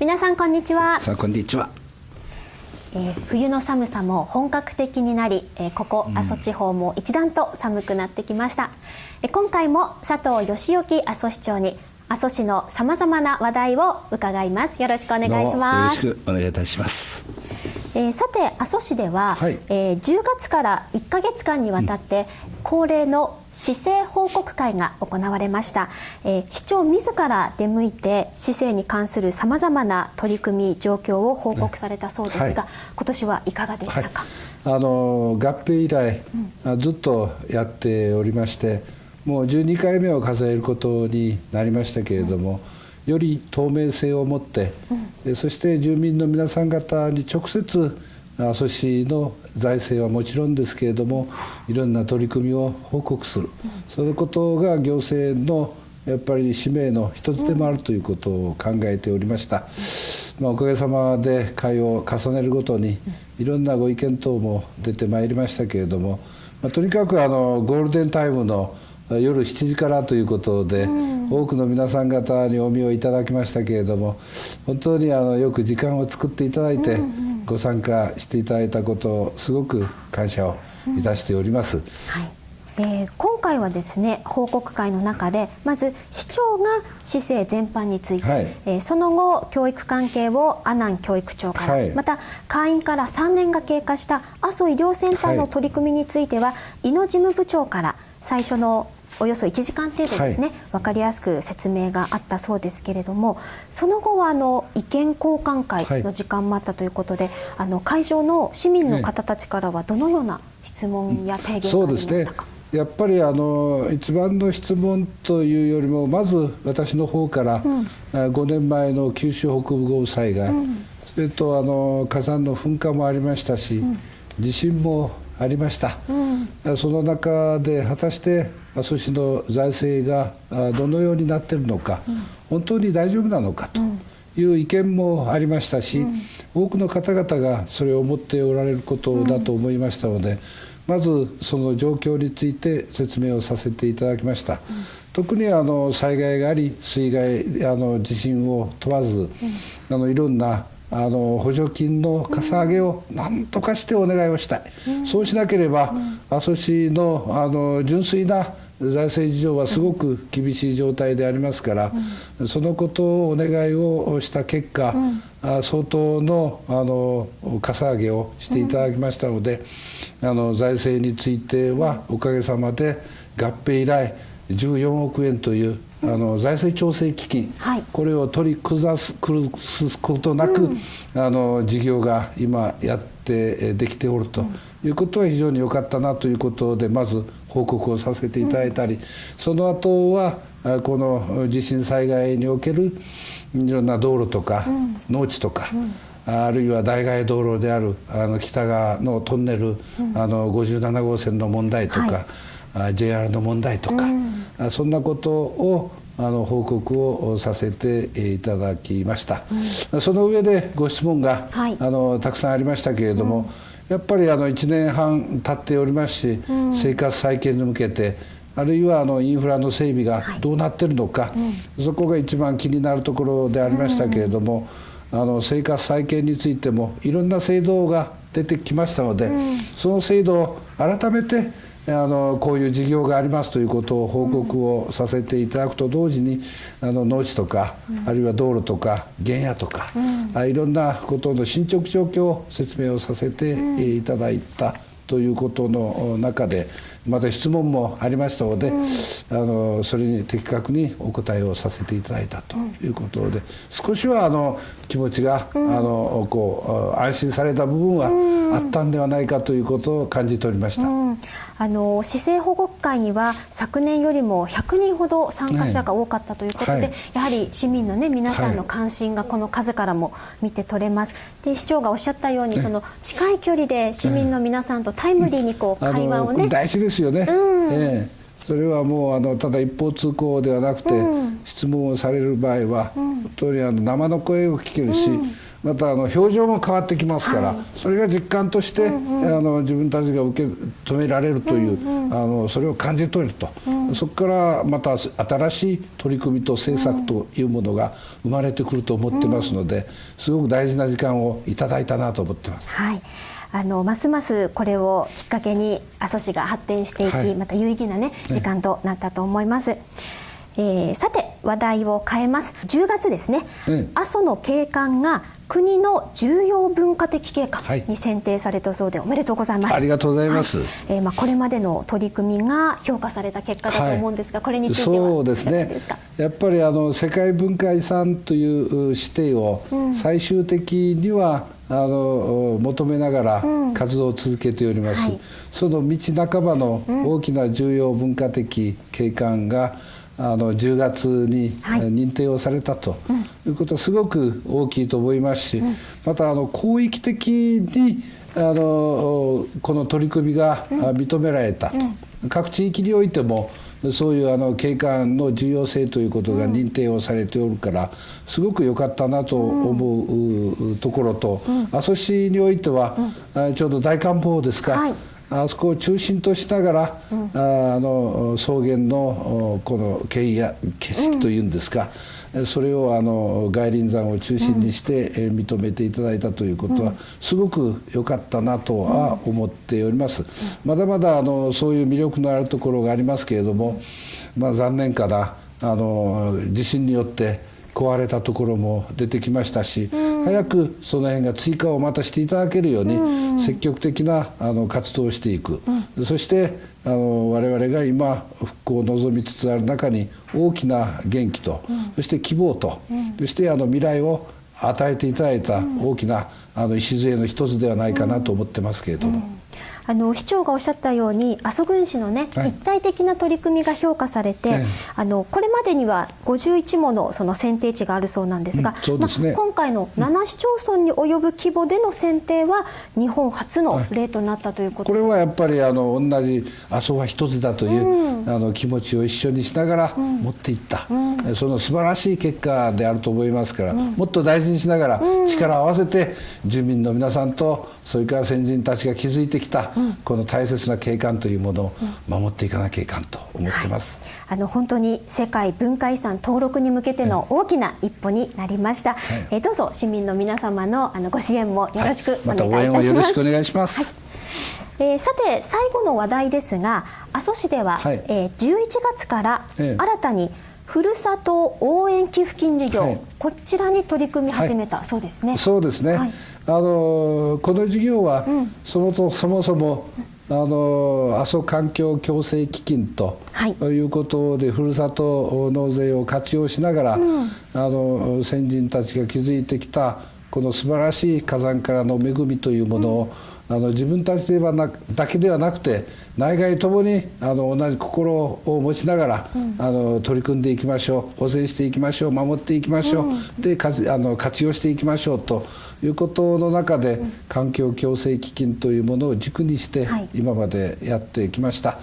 皆さんこんにちは。さあこんにちは、えー、冬の寒さも本格的になり、えー、ここ阿蘇地方も一段と寒くなってきました、えー、今回も佐藤義之阿蘇市長に阿蘇市のさまざまな話題を伺います。よろしくお願いします。よろしくお願いいたします。えー、さて阿蘇市では、はい、えー、10月から1か月間にわたって、恒例の市政報告会が行われました、えー、市長自ら出向いて市政に関するさまざまな取り組み状況を報告されたそうですが、はい、今年はいかがでしたか、はい、あの合併以来、うん、ずっとやっておりましてもう12回目を数えることになりましたけれども、うんより透明性を持って、うん、そして住民の皆さん方に直接阿蘇市の財政はもちろんですけれどもいろんな取り組みを報告する、うん、そのことが行政のやっぱり使命の一つでもあるということを考えておりました、まあ、おかげさまで会を重ねるごとにいろんなご意見等も出てまいりましたけれども、まあ、とにかくあのゴールデンタイムの夜7時からということで、うん、多くの皆さん方にお見をいただきましたけれども本当にあのよく時間を作っていただいて、ご参加していただいたことをすごく感謝をいたしております。うんはい。えー、今回はですね報告会の中でまず市長が市政全般について、はい、えー、その後教育関係を阿南教育長から、はい、また会員から3年が経過した阿蘇医療センターの取り組みについては、はい、井野事務部長から最初のおよそ1時間程度ですね、はい、分かりやすく説明があったそうですけれどもその後はあの意見交換会の時間もあったということで、はい、あの会場の市民の方たちからはどのような質問や提言がありましたか、うん、やっぱりあの一番の質問というよりもまず私の方から、うん、5年前の九州北部豪雨災害、うん、それとあの火山の噴火もありましたし、地震もありました、うん、その中で果たして阿蘇市の財政がどのようになっているのか、うん、本当に大丈夫なのかという意見もありましたし、うん、多くの方々がそれを思っておられることだと思いましたので、まずその状況について説明をさせていただきました。特にあの災害があり水害あの地震を問わず、あのいろんなあの補助金のかさ上げを何とかしてお願いをしたい、うん、そうしなければ、うん、阿蘇市のあの純粋な財政事情はすごく厳しい状態でありますから、うん、そのことをお願いをした結果、うん、相当のあのかさ上げをしていただきましたので、あの財政についてはおかげさまで合併以来14億円というあの財政調整基金、はい、これを取り崩すことなく、うん、あの事業が今やってできておるということは非常に良かったなということでまず報告をさせていただいたり、うん、その後はこの地震災害におけるいろんな道路とか、うん、農地とか、あるいは代替道路であるあの北側のトンネル、あの57号線の問題とか、はい、JR の問題とか。そんなことをあの報告をさせていただきました、うん、その上でご質問が、はい、あのたくさんありましたけれども、うん、やっぱりあの1年半経っておりますし、うん、生活再建に向けてあるいはあのインフラの整備がどうなってるのか、はい、そこが一番気になるところでありましたけれども、あの生活再建についてもいろんな制度が出てきましたので、その制度を改めてあのこういう事業がありますということを報告をさせていただくと同時にあの農地とか、あるいは道路とか原野とか、うん、いろんなことの進捗状況を説明をさせていただいたということの中でまた質問もありましたので、うん、あのそれに的確にお答えをさせていただいたということで、少しはあの気持ちが、うん、あのこう安心された部分はあったんではないかということを感じておりました。うん、あの市政保護会には昨年よりも100人ほど参加者が多かったということで、はい、やはり市民のね皆さんの関心がこの数からも見て取れます。で市長がおっしゃったように、その近い距離で市民の皆さんとタイムリーにこう会話をね、大事ですよね。うん、ええ。それはもうあのただ一方通行ではなくて、質問をされる場合は、本当にあの生の声を聞けるし、またあの表情も変わってきますから、はい、それが実感として、うんうん、あの自分たちが受け止められるという、うんうん、あのそれを感じ取れると、うん、そこからまた新しい取り組みと政策というものが生まれてくると思ってますので、すごく大事な時間をいただいたなと思ってます。はい。あのますますこれをきっかけに阿蘇市が発展していき、はい、また有意義なね時間となったと思います。ねえー、さて話題を変えます。10月ですね、阿蘇の景観が国の重要文化的景観に選定されたそうで、おめでとうございます。ありがとうございます。はい、えー、まあこれまでの取り組みが評価された結果だと思うんですが、はい、これについてそうですね。やっぱりあの世界文化遺産という指定を最終的には、うん、あの求めながら活動を続けております。うんはい、その道半ばの大きな重要文化的景観が、うんあの10月に認定をされたということはすごく大きいと思いますし、またあの広域的にあのこの取り組みが認められたと、各地域においてもそういうあの景観の重要性ということが認定をされておるからすごく良かったなと思うところと、阿蘇市においてはちょうど大観峰ですか、はいあそこを中心としながら、うん、あの草原のこの景や景色というんですか、うん、それをあの外輪山を中心にして、うん、認めていただいたということは、すごく良かったなとは思っております。まだまだあのそういう魅力のあるところがありますけれども、まあ、残念かな。あの地震によって壊れたところも出てきましたし、うん、早くその辺が追加をまたしていただけるように積極的なあの活動をしていく、うん、そしてあの我々が今復興を望みつつある中に大きな元気と、うん、そして希望と、そしてあの未来を与えていただいた大きなあの礎の一つではないかなと思ってますけれども。あの市長がおっしゃったように阿蘇郡市のね、はい、一体的な取り組みが評価されて、あのこれまでには51ものその選定地があるそうなんですが、うんですね、まあ、今回の7市町村に及ぶ規模での選定は日本初の例となったということ、はい、これはやっぱりあの同じ阿蘇は一つだという、うん、あの気持ちを一緒にしながら持っていった、うん、その素晴らしい結果であると思いますから、もっと大事にしながら力を合わせて住民の皆さんとそれから先人たちが築いてきたこの大切な景観というものを守っていかなきゃいかんと思ってます、はい、あの本当に世界文化遺産登録に向けての大きな一歩になりました、はい、えー、どうぞ市民の皆様のあのご支援もよろしくお願いいたします、はい、また応援をよろしくお願いします、えー、さて最後の話題ですが阿蘇市では、はい、えー、11月から新たに、ふるさと応援寄付金事業、はい、こちらに取り組み始めた、はい、そうですね。そうですね。はい、あのこの事業は、うん、そもそもそもあの阿蘇環境共生基金と、はい、いうことでふるさと納税を活用しながら、うん、あの先人たちが築いてきたこの素晴らしい火山からの恵みというものを、うん。あの自分たちではなだけではなくて内外ともにあの同じ心を持ちながら、うん、あの取り組んでいきましょう保全していきましょう守っていきましょう、うん、でかあの活用していきましょうということの中で、うん、環境共生基金というものを軸にして、今までやってきました。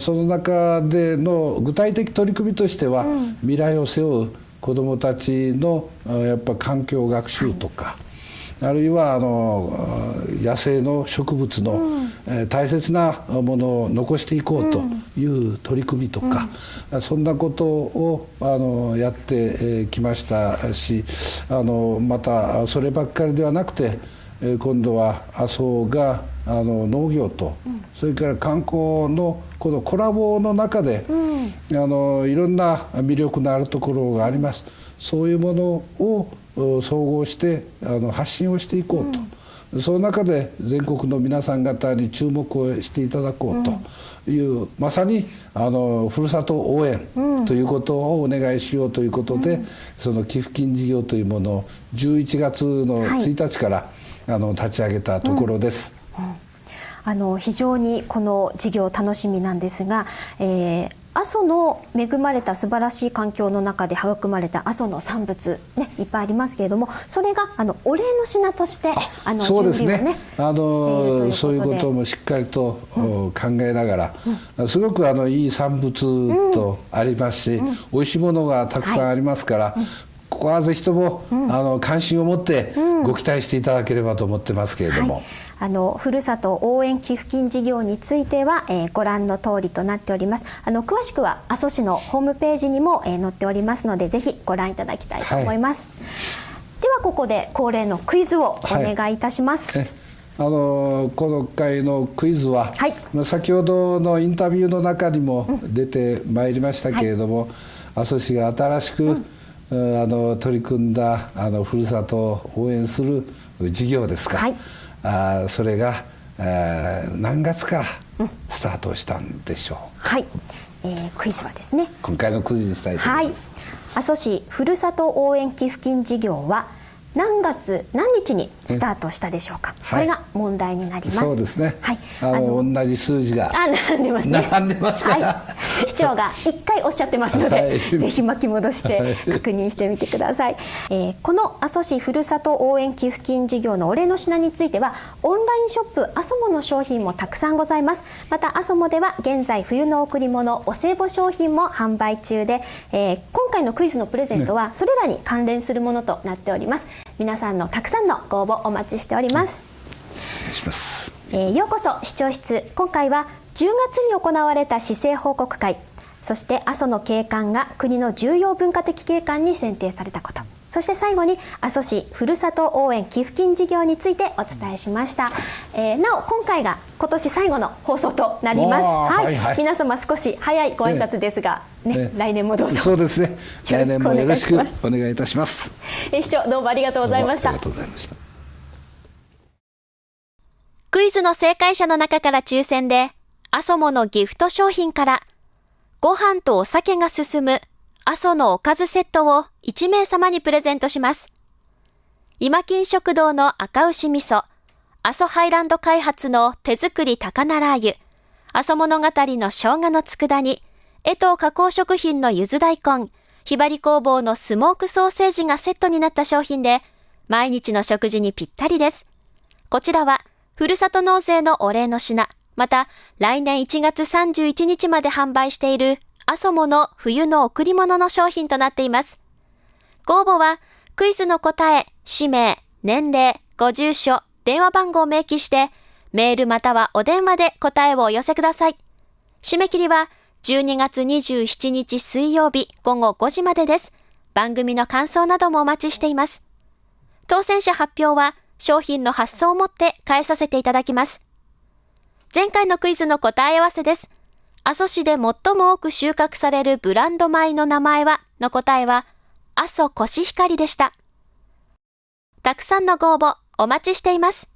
その中での具体的取り組みとしては、未来を背負う子どもたちのやっぱ環境学習とか、はいあるいはあの野生の植物の、うん、えー、大切なものを残していこうという取り組みとか、うん、そんなことをあのやってきましたしあのまたそればっかりではなくて今度は麻生があの農業と、うん、それから観光のこのコラボの中で、あのいろんな魅力のあるところがあります。そういうものを総合してあの発信をしていこうと。うん、その中で全国の皆さん方に注目をしていただこうと。いう、うん、まさにあのふるさと応援ということをお願いしようということで、うん、その寄付金事業というものを11月の1日から、はい、あの立ち上げたところです。あの非常にこの事業楽しみなんですが、えー、阿蘇の恵まれた素晴らしい環境の中で育まれた阿蘇の産物、ね、いっぱいありますけれどもそれがあのお礼の品としてあのそうですね。あのそういうこともしっかりと、うん、考えながら、うん、すごくあのいい産物とありますし、うん、美味しいものがたくさんありますから、はい、ここはぜひとも、あの関心を持って、ご期待していただければと思ってますけれども。はい。あのふるさと応援寄付金事業については、えー、ご覧の通りとなっております。あの詳しくは阿蘇市のホームページにも、えー、載っておりますのでぜひご覧いただきたいと思います、はい、ではここで恒例のクイズをお願いいたします、はいあのこの回のクイズは、はい、先ほどのインタビューの中にも出てまいりましたけれども、うんはい、阿蘇市が新しく、うん、あの取り組んだあのふるさとを応援する事業ですか、はい、あそれが、えー、何月からスタートしたんでしょう、うん、はい、えー、クイズはですね。今回のクイズにしたいと思います、はい、阿蘇市ふるさと応援寄付金事業は何月何日にスタートしたでしょうか、これが問題になります。そうですね。はい。あの同じ数字があ並んでますね。並んでますはい、市長が一回おっしゃってますので、はい、ぜひ巻き戻して確認してみてください、えー、この阿蘇市ふるさと応援寄付金事業のお礼の品についてはオンラインショップ阿蘇モの商品もたくさんございます。また阿蘇モでは現在冬の贈り物お歳暮商品も販売中で、えー、今回のクイズのプレゼントはそれらに関連するものとなっております、皆さんのたくさんのご応募お待ちしております、お願いします、えー、ようこそ視聴室。今回は10月に行われた市政報告会。そして阿蘇の景観が国の重要文化的景観に選定されたことそして最後に阿蘇市ふるさと応援寄付金事業についてお伝えしました、えー、なお今回が今年最後の放送となります。はい、はいはい、皆様少し早いご挨拶ですが、ね、ね、来年もどうぞ。そうですね。来年もよろしくお願いいたします。え市長どうもありがとうございました。ありがとうございました。クイズの正解者の中から抽選で阿蘇ものギフト商品からご飯とお酒が進む阿蘇のおかずセットを1名様にプレゼントします。今金食堂の赤牛味噌、阿蘇ハイランド開発の手作り高菜ラー油、阿蘇物語の生姜の佃煮、江藤加工食品のゆず大根、ひばり工房のスモークソーセージがセットになった商品で、毎日の食事にぴったりです。こちらは、ふるさと納税のお礼の品、また、来年1月31日まで販売しているアソモの冬の贈り物の商品となっています。ご応募は、クイズの答え、氏名、年齢、ご住所、電話番号を明記して、メールまたはお電話で答えをお寄せください。締め切りは、12月27日水曜日午後5時までです。番組の感想などもお待ちしています。当選者発表は、商品の発送をもって返させていただきます。前回のクイズの答え合わせです。阿蘇市で最も多く収穫されるブランド米の名前はの答えは、阿蘇コシヒカリでした。たくさんのご応募お待ちしています。